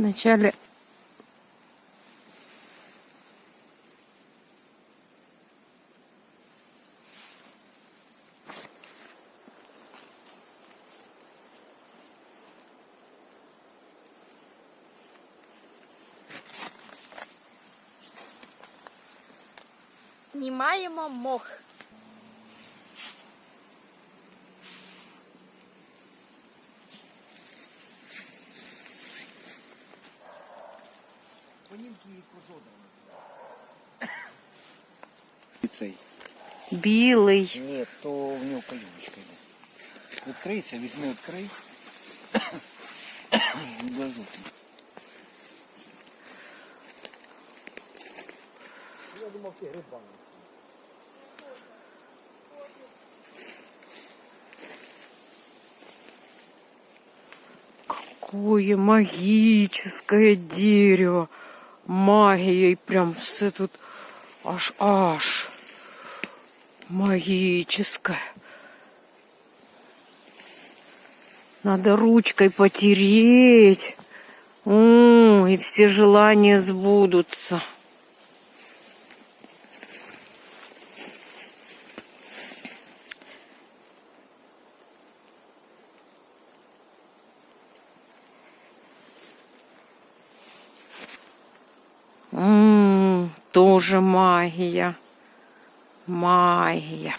Вначале знімаємо мох. І цей. Білий. Ні, то в нього калюбочка йде. Відкриється, візьми, відкрий. Відложу. Я думав, ти грибами. Какое магическое дерево. Магией прям все тут аж-аж. Магическое. Надо ручкой потереть. М, и все желания сбудутся. Тоже магия. Магия.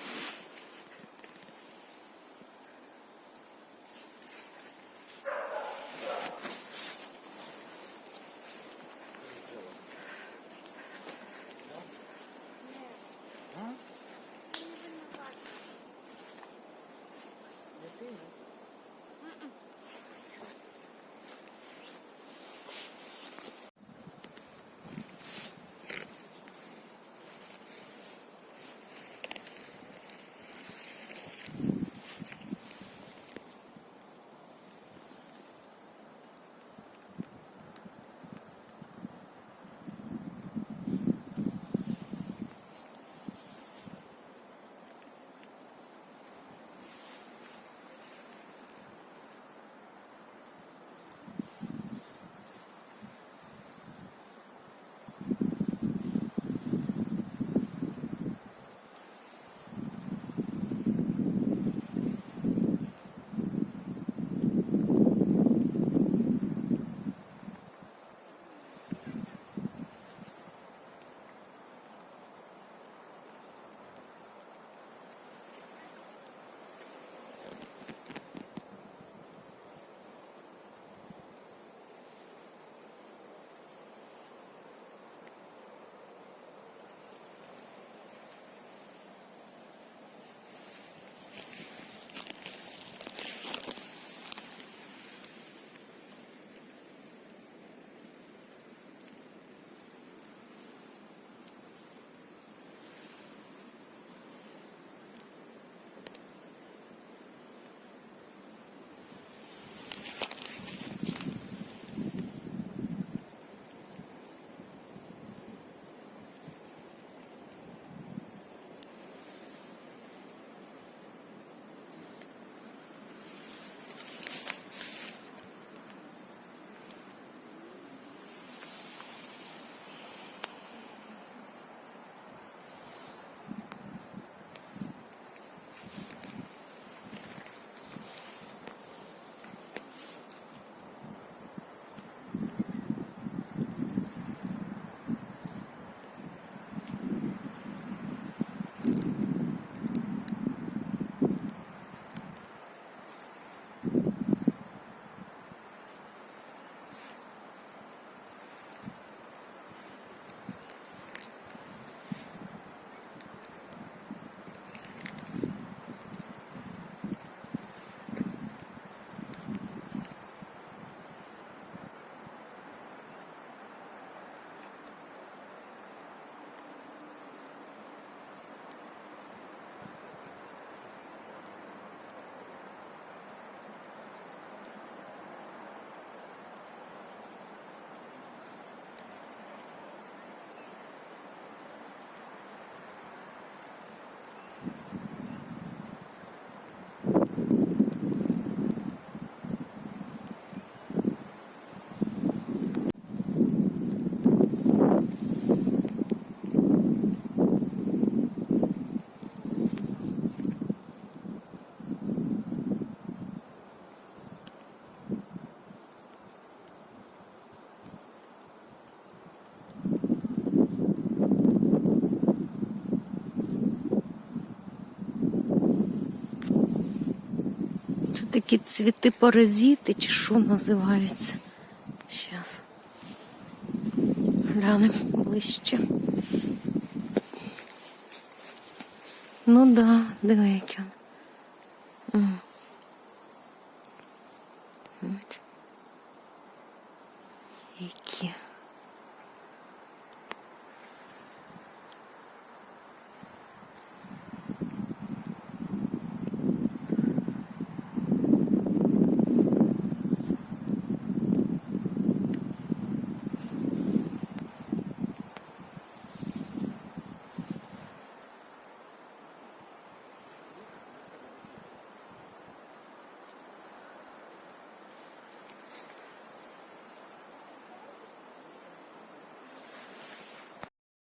Такі цвіти паразити, чи що називаються. Зараз. Глянемо ближче. Ну да, диви, який він. Які.